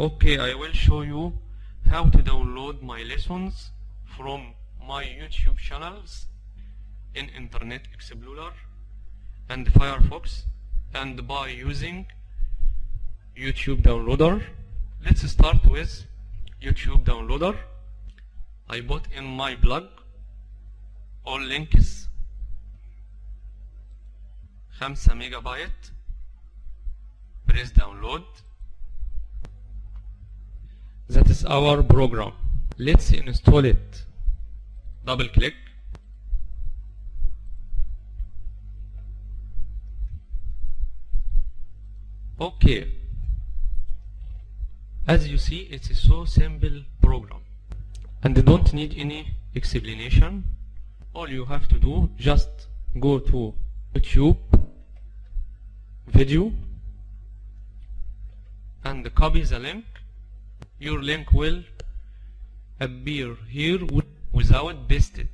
okay I will show you how to download my lessons from my YouTube channels in Internet Explorer and Firefox and by using YouTube downloader. Let's start with YouTube downloader. I put in my blog all links. 5 megabyte. Press download is our program. Let's install it. Double click. Okay. As you see it's a so simple program. And don't need any explanation. All you have to do just go to YouTube video and copy the link your link will appear here without pasted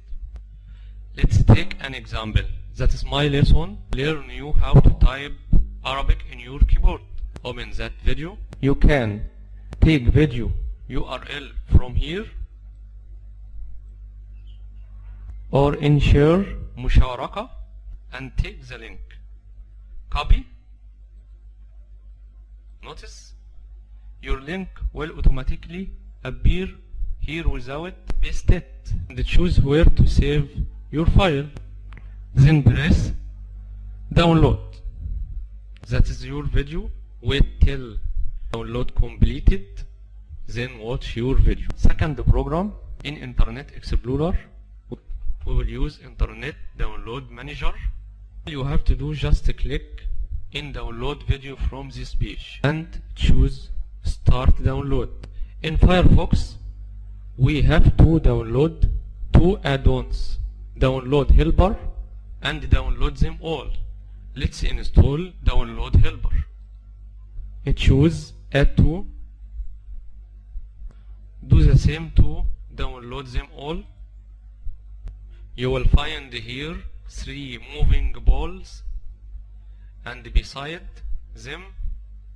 let's take an example. That is my lesson. Learn you how to type Arabic in your keyboard. Open that video. You can take video URL from here. Or in share musharaka and take the link. Copy. Notice your link will automatically appear here without pasted and choose where to save your file. Then press download. That is your video wait till download completed then watch your video. Second program in internet explorer. We will use internet download manager. You have to do just click in download video from this page. And choose start download. In Firefox we have to download two add-ons. Download helper and download them all. Let's install download helper choose add to do the same to download them all. You will find here three moving balls and beside them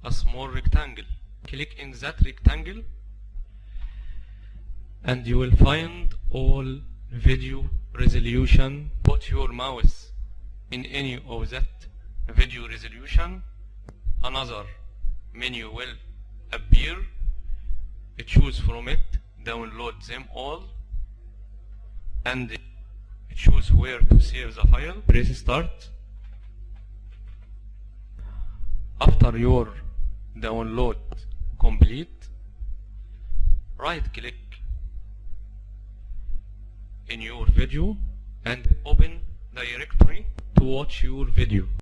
a small rectangle click in that rectangle and you will find all video resolution. Put your mouse in any of that video resolution. Another menu will appear. Choose from it download them all and choose where to save the file. Press start. After your download complete. Right click in your video and open directory to watch your video